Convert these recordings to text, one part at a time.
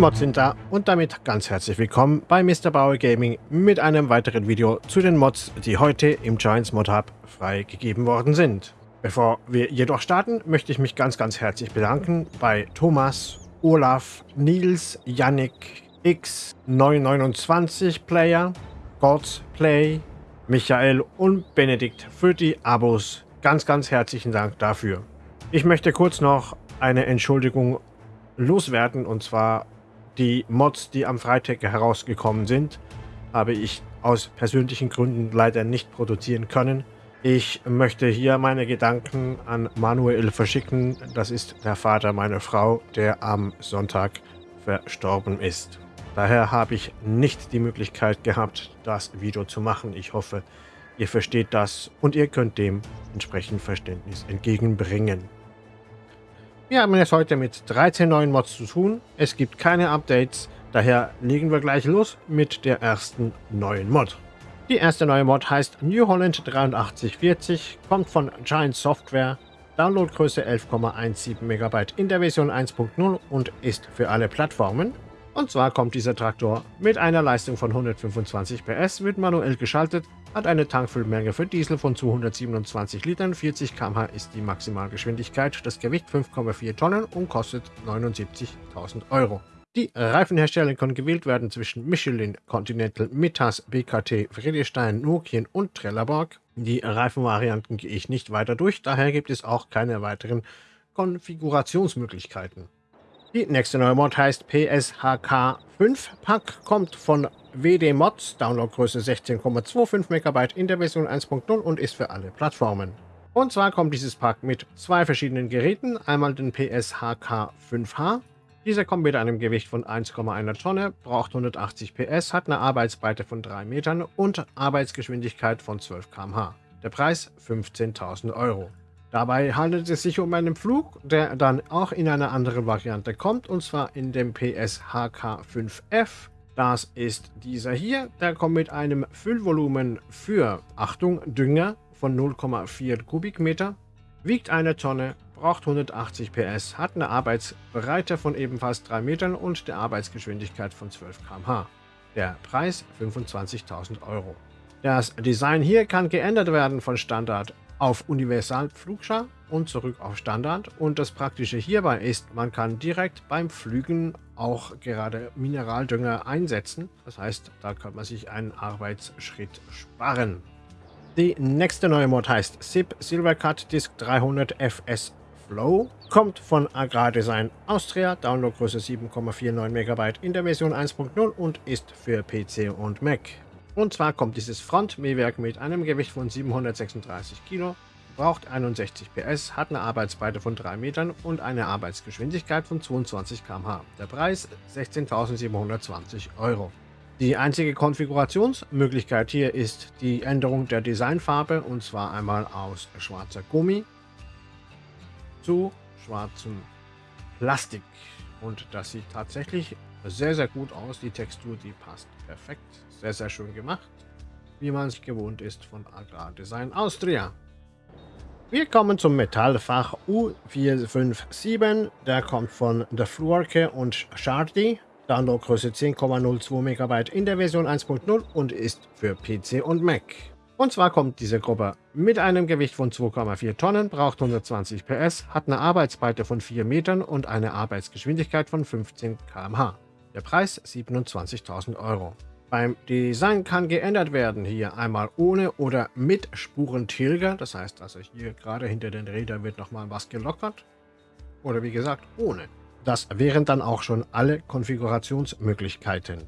Mods sind da und damit ganz herzlich willkommen bei Mr. Bauer Gaming mit einem weiteren Video zu den Mods, die heute im Giants Mod Hub freigegeben worden sind. Bevor wir jedoch starten, möchte ich mich ganz ganz herzlich bedanken bei Thomas, Olaf, Nils, Yannick, X929 Player, Gods Play, Michael und Benedikt für die Abos. Ganz ganz herzlichen Dank dafür. Ich möchte kurz noch eine Entschuldigung loswerden und zwar die Mods, die am Freitag herausgekommen sind, habe ich aus persönlichen Gründen leider nicht produzieren können. Ich möchte hier meine Gedanken an Manuel verschicken. Das ist der Vater meiner Frau, der am Sonntag verstorben ist. Daher habe ich nicht die Möglichkeit gehabt, das Video zu machen. Ich hoffe, ihr versteht das und ihr könnt dem entsprechend Verständnis entgegenbringen. Wir haben es heute mit 13 neuen Mods zu tun. Es gibt keine Updates, daher legen wir gleich los mit der ersten neuen Mod. Die erste neue Mod heißt New Holland 8340, kommt von Giant Software, Downloadgröße 11,17 MB in der Version 1.0 und ist für alle Plattformen. Und zwar kommt dieser Traktor mit einer Leistung von 125 PS, wird manuell geschaltet, hat eine Tankfüllmenge für Diesel von 227 Litern, 40 km/h ist die Maximalgeschwindigkeit, das Gewicht 5,4 Tonnen und kostet 79.000 Euro. Die Reifenhersteller können gewählt werden zwischen Michelin, Continental, Mittas, BKT, Friedrichstein, Nokian und Trelleborg. Die Reifenvarianten gehe ich nicht weiter durch, daher gibt es auch keine weiteren Konfigurationsmöglichkeiten. Die nächste neue Mod heißt PSHK 5 Pack, kommt von WD Mods, Downloadgröße 16,25 MB in der Version 1.0 und ist für alle Plattformen. Und zwar kommt dieses Pack mit zwei verschiedenen Geräten, einmal den PSHK 5H. Dieser kommt mit einem Gewicht von 1,1 Tonne, braucht 180 PS, hat eine Arbeitsbreite von 3 Metern und Arbeitsgeschwindigkeit von 12 km/h. Der Preis 15.000 Euro. Dabei handelt es sich um einen Flug, der dann auch in einer anderen Variante kommt, und zwar in dem PSHK5F. Das ist dieser hier, der kommt mit einem Füllvolumen für, Achtung, Dünger von 0,4 Kubikmeter, wiegt eine Tonne, braucht 180 PS, hat eine Arbeitsbreite von ebenfalls 3 Metern und der Arbeitsgeschwindigkeit von 12 km/h. Der Preis 25.000 Euro. Das Design hier kann geändert werden von Standard auf Universal-Pflugschar und zurück auf Standard. Und das Praktische hierbei ist, man kann direkt beim Pflügen auch gerade Mineraldünger einsetzen. Das heißt, da kann man sich einen Arbeitsschritt sparen. Die nächste neue Mod heißt SIP Silvercut Disk 300 FS Flow. Kommt von Agrardesign Austria, Downloadgröße 7,49 MB in der Version 1.0 und ist für PC und Mac. Und zwar kommt dieses Frontmähwerk mit einem Gewicht von 736 Kilo, braucht 61 PS, hat eine Arbeitsbreite von 3 Metern und eine Arbeitsgeschwindigkeit von 22 km/h. Der Preis 16.720 Euro. Die einzige Konfigurationsmöglichkeit hier ist die Änderung der Designfarbe und zwar einmal aus schwarzer Gummi zu schwarzem Plastik. Und das sieht tatsächlich sehr, sehr gut aus. Die Textur, die passt perfekt. Sehr, sehr schön gemacht. Wie man es gewohnt ist von Agrardesign Austria. Wir kommen zum Metallfach U457. Der kommt von The Fluorke und Shardy. Downloadgröße 10,02 MB in der Version 1.0 und ist für PC und Mac. Und zwar kommt diese Gruppe mit einem Gewicht von 2,4 Tonnen, braucht 120 PS, hat eine Arbeitsbreite von 4 Metern und eine Arbeitsgeschwindigkeit von 15 km/h. Der Preis 27.000 Euro. Beim Design kann geändert werden, hier einmal ohne oder mit Spurentilger, das heißt also hier gerade hinter den Rädern wird nochmal was gelockert oder wie gesagt ohne. Das wären dann auch schon alle Konfigurationsmöglichkeiten.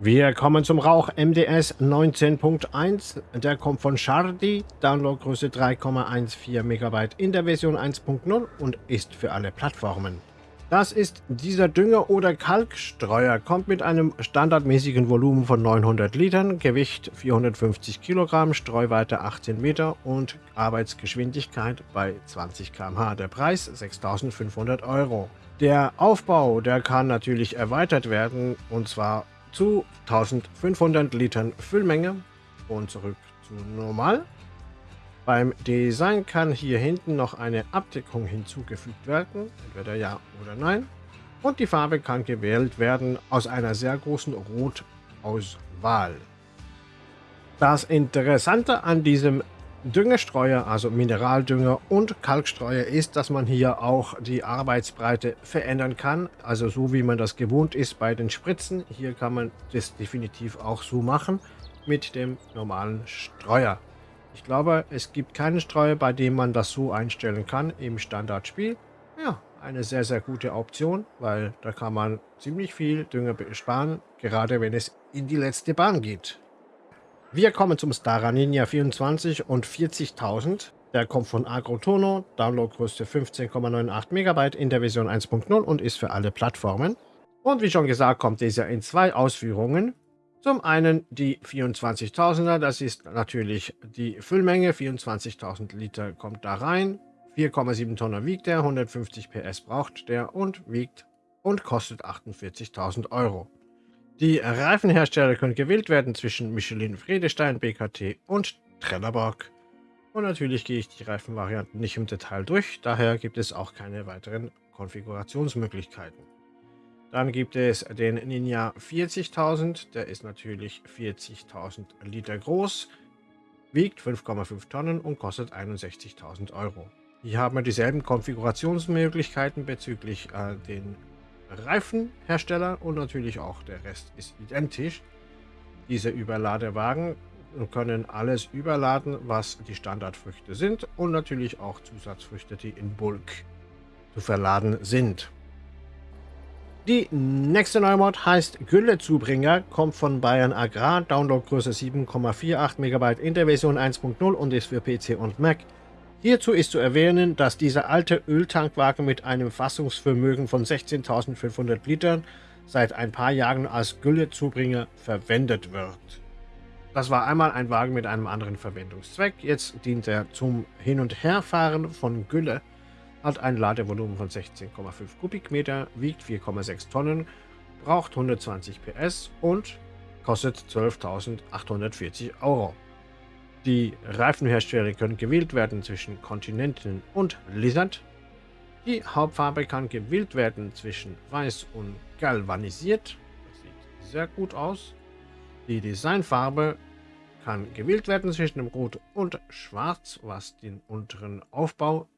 Wir kommen zum Rauch MDS 19.1. Der kommt von Shardy, Downloadgröße 3,14 MB in der Version 1.0 und ist für alle Plattformen. Das ist dieser Dünger- oder Kalkstreuer, kommt mit einem standardmäßigen Volumen von 900 Litern, Gewicht 450 Kilogramm, Streuweite 18 Meter und Arbeitsgeschwindigkeit bei 20 km/h. Der Preis 6.500 Euro. Der Aufbau, der kann natürlich erweitert werden und zwar zu 1500 Litern Füllmenge und zurück zu normal. Beim Design kann hier hinten noch eine Abdeckung hinzugefügt werden, entweder ja oder nein. Und die Farbe kann gewählt werden aus einer sehr großen Rotauswahl. Das Interessante an diesem Düngestreuer, also Mineraldünger und Kalkstreuer, ist, dass man hier auch die Arbeitsbreite verändern kann. Also so wie man das gewohnt ist bei den Spritzen. Hier kann man das definitiv auch so machen mit dem normalen Streuer. Ich glaube, es gibt keinen Streuer, bei dem man das so einstellen kann im Standardspiel. Ja, eine sehr, sehr gute Option, weil da kann man ziemlich viel Dünger sparen, gerade wenn es in die letzte Bahn geht. Wir kommen zum Stara Ninja 24 und 40.000. Der kommt von Agrotono, Downloadgröße 15,98 MB in der Version 1.0 und ist für alle Plattformen. Und wie schon gesagt, kommt dieser in zwei Ausführungen. Zum einen die 24.000er, das ist natürlich die Füllmenge, 24.000 Liter kommt da rein. 4,7 Tonnen wiegt er, 150 PS braucht der und wiegt und kostet 48.000 Euro. Die Reifenhersteller können gewählt werden zwischen Michelin, Friedestein, BKT und Trelleborg. Und natürlich gehe ich die Reifenvarianten nicht im Detail durch, daher gibt es auch keine weiteren Konfigurationsmöglichkeiten. Dann gibt es den Ninja 40.000, der ist natürlich 40.000 Liter groß, wiegt 5,5 Tonnen und kostet 61.000 Euro. Hier haben wir dieselben Konfigurationsmöglichkeiten bezüglich äh, den Reifenhersteller und natürlich auch der Rest ist identisch. Diese Überladewagen können alles überladen, was die Standardfrüchte sind und natürlich auch Zusatzfrüchte, die in Bulk zu verladen sind. Die nächste Neumod heißt Güllezubringer, kommt von Bayern Agrar, Downloadgröße 7,48 MB in der Version 1.0 und ist für PC und Mac. Hierzu ist zu erwähnen, dass dieser alte Öltankwagen mit einem Fassungsvermögen von 16.500 Litern seit ein paar Jahren als Güllezubringer verwendet wird. Das war einmal ein Wagen mit einem anderen Verwendungszweck, jetzt dient er zum Hin- und Herfahren von Gülle, hat ein Ladevolumen von 16,5 Kubikmeter, wiegt 4,6 Tonnen, braucht 120 PS und kostet 12.840 Euro. Die Reifenhersteller können gewählt werden zwischen Continental und Lizard. Die Hauptfarbe kann gewählt werden zwischen Weiß und Galvanisiert. Das sieht sehr gut aus. Die Designfarbe kann gewählt werden zwischen dem Rot und Schwarz, was den unteren Aufbau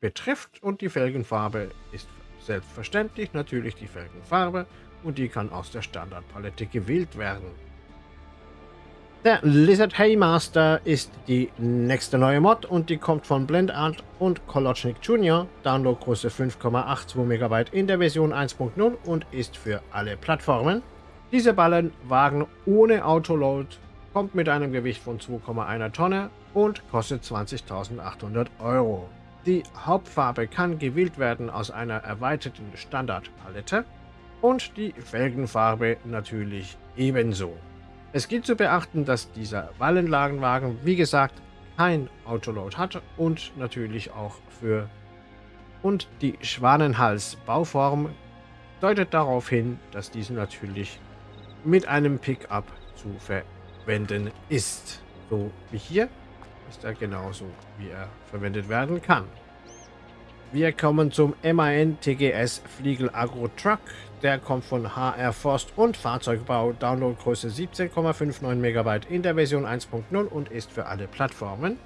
betrifft. Und die Felgenfarbe ist selbstverständlich natürlich die Felgenfarbe und die kann aus der Standardpalette gewählt werden. Der Lizard Haymaster ist die nächste neue Mod und die kommt von Blendart und Kolochnik Jr. Downloadgröße 5,82 MB in der Version 1.0 und ist für alle Plattformen. Diese Ballenwagen ohne Autoload kommt mit einem Gewicht von 2,1 Tonne und kostet 20.800 Euro. Die Hauptfarbe kann gewählt werden aus einer erweiterten Standardpalette und die Felgenfarbe natürlich ebenso. Es gilt zu beachten, dass dieser Wallenlagenwagen, wie gesagt, kein Autoload hat und natürlich auch für und die Schwanenhals-Bauform deutet darauf hin, dass diese natürlich mit einem Pickup zu verwenden ist. So wie hier ist er genauso, wie er verwendet werden kann. Wir kommen zum MAN TGS Fliegel Agro Truck. Der kommt von HR Forst und Fahrzeugbau, Downloadgröße 17,59 MB in der Version 1.0 und ist für alle Plattformen.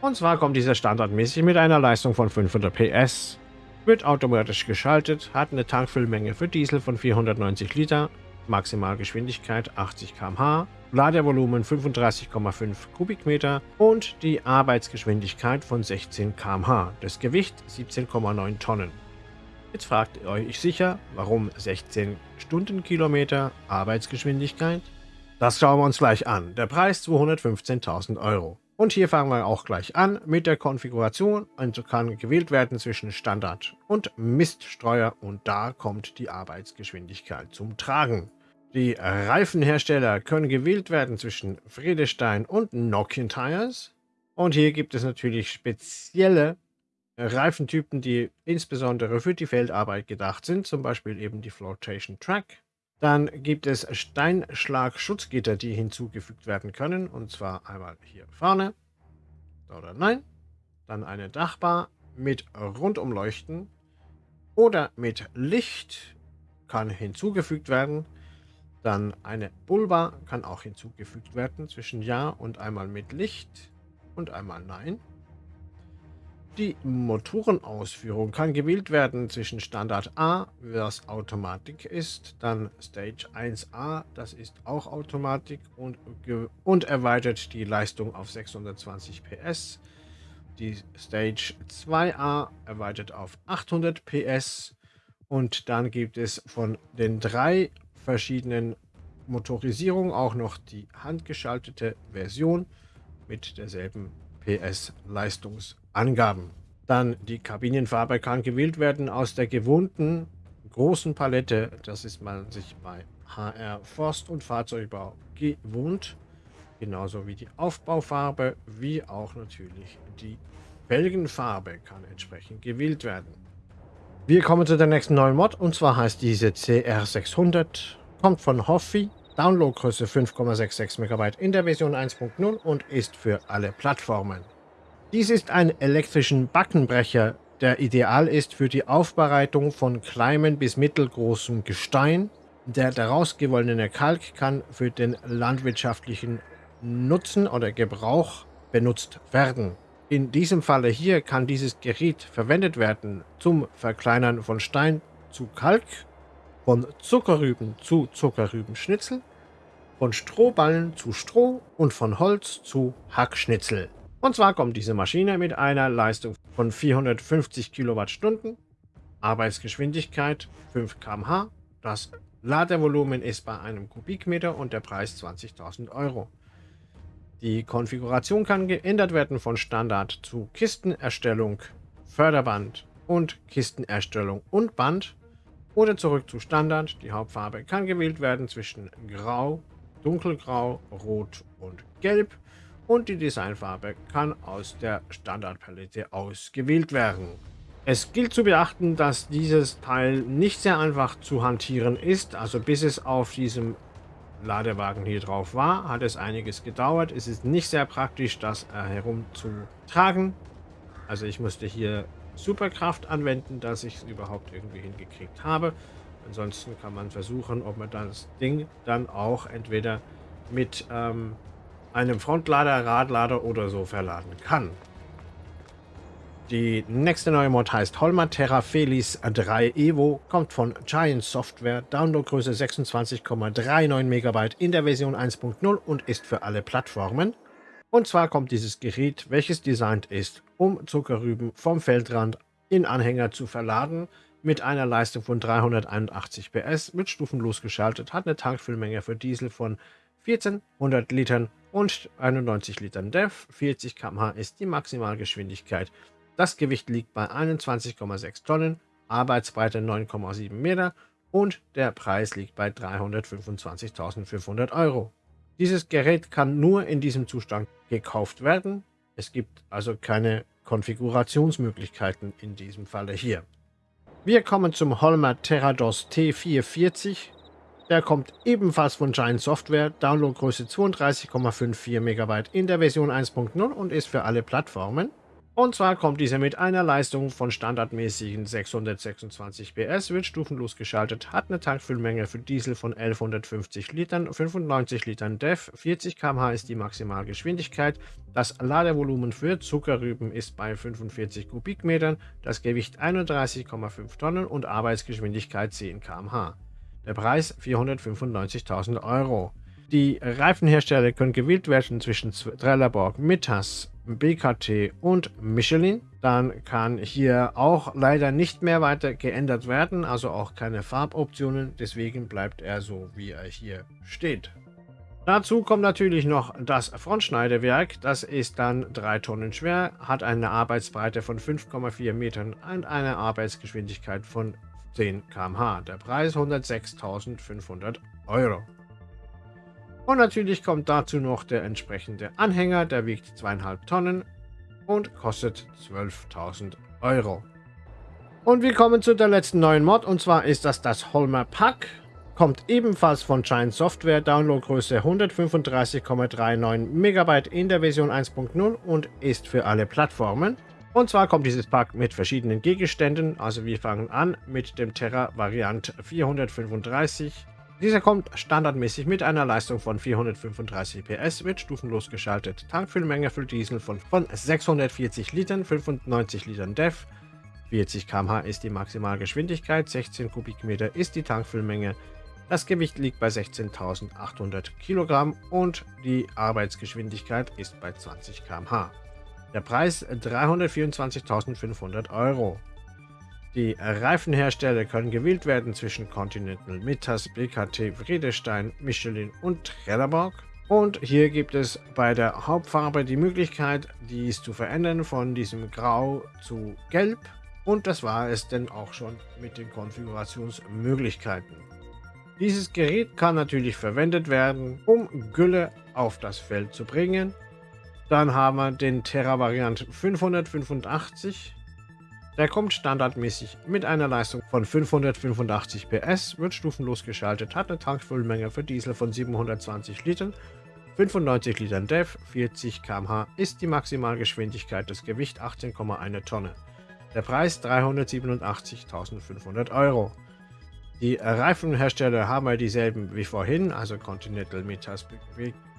Und zwar kommt dieser standardmäßig mit einer Leistung von 500 PS, wird automatisch geschaltet, hat eine Tankfüllmenge für Diesel von 490 Liter, Maximalgeschwindigkeit 80 km/h, Ladevolumen 35,5 Kubikmeter und die Arbeitsgeschwindigkeit von 16 km/h. Das Gewicht 17,9 Tonnen. Jetzt fragt ihr euch sicher, warum 16 Stundenkilometer Arbeitsgeschwindigkeit? Das schauen wir uns gleich an. Der Preis 215.000 Euro. Und hier fangen wir auch gleich an mit der Konfiguration. Also kann gewählt werden zwischen Standard und Miststreuer und da kommt die Arbeitsgeschwindigkeit zum Tragen. Die Reifenhersteller können gewählt werden zwischen Friedestein und Nokian Tires. Und hier gibt es natürlich spezielle Reifentypen, die insbesondere für die Feldarbeit gedacht sind, zum Beispiel eben die Flotation Track. Dann gibt es Steinschlag-Schutzgitter, die hinzugefügt werden können, und zwar einmal hier vorne oder nein. Dann eine Dachbar mit Rundumleuchten oder mit Licht kann hinzugefügt werden. Dann eine Bulba kann auch hinzugefügt werden zwischen Ja und einmal mit Licht und einmal Nein. Die Motorenausführung kann gewählt werden zwischen Standard A, was Automatik ist, dann Stage 1A, das ist auch Automatik und, und erweitert die Leistung auf 620 PS. Die Stage 2A erweitert auf 800 PS und dann gibt es von den drei verschiedenen Motorisierungen auch noch die handgeschaltete Version mit derselben PS-Leistungsangaben. Dann die Kabinenfarbe kann gewählt werden aus der gewohnten großen Palette. Das ist man sich bei HR Forst und Fahrzeugbau gewohnt. Genauso wie die Aufbaufarbe, wie auch natürlich die Felgenfarbe kann entsprechend gewählt werden. Wir kommen zu der nächsten neuen Mod und zwar heißt diese CR600, kommt von Hoffi, Downloadgröße 5,66 MB in der Version 1.0 und ist für alle Plattformen. Dies ist ein elektrischen Backenbrecher, der ideal ist für die Aufbereitung von kleinem bis mittelgroßem Gestein. Der daraus gewonnene Kalk kann für den landwirtschaftlichen Nutzen oder Gebrauch benutzt werden. In diesem Falle hier kann dieses Gerät verwendet werden zum Verkleinern von Stein zu Kalk, von Zuckerrüben zu Zuckerrübenschnitzel, von Strohballen zu Stroh und von Holz zu Hackschnitzel. Und zwar kommt diese Maschine mit einer Leistung von 450 Kilowattstunden, Arbeitsgeschwindigkeit 5 km/h, das Ladevolumen ist bei einem Kubikmeter und der Preis 20.000 Euro. Die Konfiguration kann geändert werden von Standard zu Kistenerstellung, Förderband und Kistenerstellung und Band oder zurück zu Standard. Die Hauptfarbe kann gewählt werden zwischen Grau, Dunkelgrau, Rot und Gelb und die Designfarbe kann aus der Standardpalette ausgewählt werden. Es gilt zu beachten, dass dieses Teil nicht sehr einfach zu hantieren ist, also bis es auf diesem Ladewagen hier drauf war, hat es einiges gedauert. Es ist nicht sehr praktisch, das äh, herumzutragen. Also ich musste hier Superkraft anwenden, dass ich es überhaupt irgendwie hingekriegt habe. Ansonsten kann man versuchen, ob man das Ding dann auch entweder mit ähm, einem Frontlader, Radlader oder so verladen kann. Die nächste neue Mod heißt Holmer Terra Felis 3 Evo, kommt von Giant Software, Downloadgröße 26,39 MB in der Version 1.0 und ist für alle Plattformen. Und zwar kommt dieses Gerät, welches designt ist, um Zuckerrüben vom Feldrand in Anhänger zu verladen, mit einer Leistung von 381 PS, mit stufenlos geschaltet, hat eine Tankfüllmenge für Diesel von 1400 Litern und 91 Litern DEF. 40 km/h ist die Maximalgeschwindigkeit das Gewicht liegt bei 21,6 Tonnen, Arbeitsbreite 9,7 Meter und der Preis liegt bei 325.500 Euro. Dieses Gerät kann nur in diesem Zustand gekauft werden. Es gibt also keine Konfigurationsmöglichkeiten in diesem Falle hier. Wir kommen zum Holmer Terrados T440. Der kommt ebenfalls von Giant Software, Downloadgröße 32,54 MB in der Version 1.0 und ist für alle Plattformen. Und zwar kommt dieser mit einer Leistung von standardmäßigen 626 PS, wird stufenlos geschaltet, hat eine Tankfüllmenge für Diesel von 1150 Litern, 95 Litern DEF, 40 km/h ist die Maximalgeschwindigkeit, das Ladevolumen für Zuckerrüben ist bei 45 Kubikmetern, das Gewicht 31,5 Tonnen und Arbeitsgeschwindigkeit 10 km/h. Der Preis 495.000 Euro. Die Reifenhersteller können gewählt werden zwischen Trelleborg, Mittas, BKT und Michelin. Dann kann hier auch leider nicht mehr weiter geändert werden, also auch keine Farboptionen. Deswegen bleibt er so, wie er hier steht. Dazu kommt natürlich noch das Frontschneidewerk. Das ist dann 3 Tonnen schwer, hat eine Arbeitsbreite von 5,4 Metern und eine Arbeitsgeschwindigkeit von 10 km/h. Der Preis 106.500 Euro. Und natürlich kommt dazu noch der entsprechende Anhänger, der wiegt 2,5 Tonnen und kostet 12.000 Euro. Und wir kommen zu der letzten neuen Mod und zwar ist das das Holmer Pack. Kommt ebenfalls von Giant Software, Downloadgröße 135,39 MB in der Version 1.0 und ist für alle Plattformen. Und zwar kommt dieses Pack mit verschiedenen Gegenständen. Also wir fangen an mit dem Terra Variant 435. Dieser kommt standardmäßig mit einer Leistung von 435 PS, wird stufenlos geschaltet. Tankfüllmenge für Diesel von, von 640 Litern, 95 Litern DEF. 40 km/h ist die Maximalgeschwindigkeit, 16 Kubikmeter ist die Tankfüllmenge. Das Gewicht liegt bei 16.800 Kilogramm und die Arbeitsgeschwindigkeit ist bei 20 km/h. Der Preis 324.500 Euro. Die Reifenhersteller können gewählt werden zwischen Continental, Mittas, BKT, Vredestein, Michelin und Trelleborg. Und hier gibt es bei der Hauptfarbe die Möglichkeit, dies zu verändern von diesem Grau zu Gelb. Und das war es denn auch schon mit den Konfigurationsmöglichkeiten. Dieses Gerät kann natürlich verwendet werden, um Gülle auf das Feld zu bringen. Dann haben wir den Terra Variant 585. Der kommt standardmäßig mit einer Leistung von 585 PS, wird stufenlos geschaltet, hat eine Tankfüllmenge für Diesel von 720 Litern, 95 Litern DEF, 40 km/h ist die Maximalgeschwindigkeit, das Gewicht 18,1 Tonne. Der Preis 387.500 Euro. Die Reifenhersteller haben ja dieselben wie vorhin, also Continental, Metas,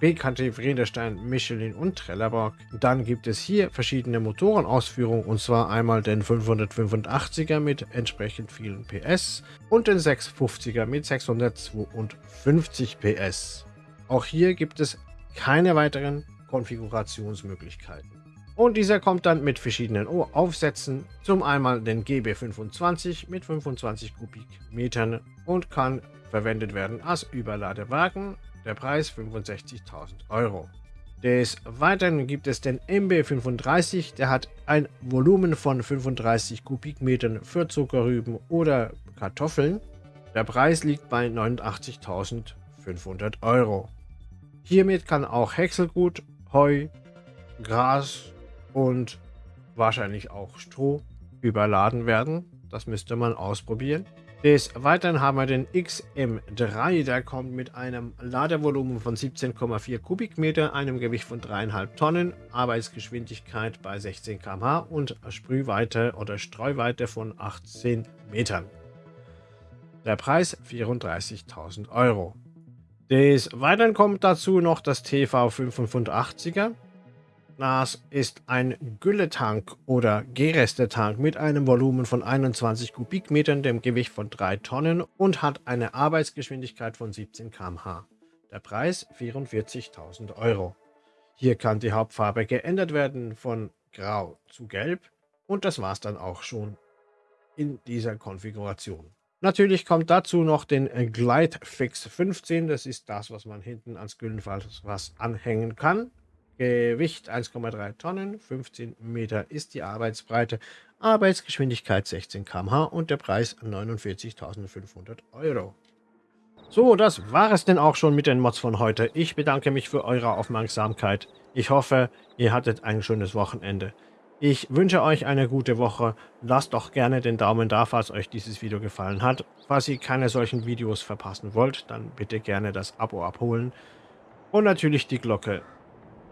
BKT, Friederstein, Michelin und Trelleborg. Dann gibt es hier verschiedene Motorenausführungen und zwar einmal den 585er mit entsprechend vielen PS und den 650er mit 652 PS. Auch hier gibt es keine weiteren Konfigurationsmöglichkeiten. Und dieser kommt dann mit verschiedenen Aufsätzen. Zum einmal den GB25 mit 25 Kubikmetern und kann verwendet werden als Überladewagen. Der Preis 65.000 Euro. Des Weiteren gibt es den MB35, der hat ein Volumen von 35 Kubikmetern für Zuckerrüben oder Kartoffeln. Der Preis liegt bei 89.500 Euro. Hiermit kann auch Häckselgut, Heu, Gras und wahrscheinlich auch Stroh überladen werden. Das müsste man ausprobieren. Des Weiteren haben wir den XM3, der kommt mit einem Ladevolumen von 17,4 Kubikmeter, einem Gewicht von 3,5 Tonnen, Arbeitsgeschwindigkeit bei 16 km/h und Sprühweite oder Streuweite von 18 Metern. Der Preis 34.000 Euro. Des Weiteren kommt dazu noch das TV585er. Das ist ein Gülletank oder Gerestetank mit einem Volumen von 21 Kubikmetern, dem Gewicht von 3 Tonnen und hat eine Arbeitsgeschwindigkeit von 17 km/h. Der Preis 44.000 Euro. Hier kann die Hauptfarbe geändert werden von grau zu gelb und das war es dann auch schon in dieser Konfiguration. Natürlich kommt dazu noch den Glide Fix 15, das ist das, was man hinten ans Güllenfass was anhängen kann. Gewicht 1,3 Tonnen, 15 Meter ist die Arbeitsbreite, Arbeitsgeschwindigkeit 16 km/h und der Preis 49.500 Euro. So, das war es denn auch schon mit den Mods von heute. Ich bedanke mich für eure Aufmerksamkeit. Ich hoffe, ihr hattet ein schönes Wochenende. Ich wünsche euch eine gute Woche. Lasst doch gerne den Daumen da, falls euch dieses Video gefallen hat. Falls ihr keine solchen Videos verpassen wollt, dann bitte gerne das Abo abholen. Und natürlich die Glocke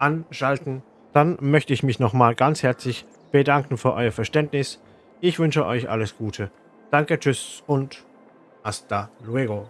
anschalten. Dann möchte ich mich nochmal ganz herzlich bedanken für euer Verständnis. Ich wünsche euch alles Gute. Danke, tschüss und hasta luego.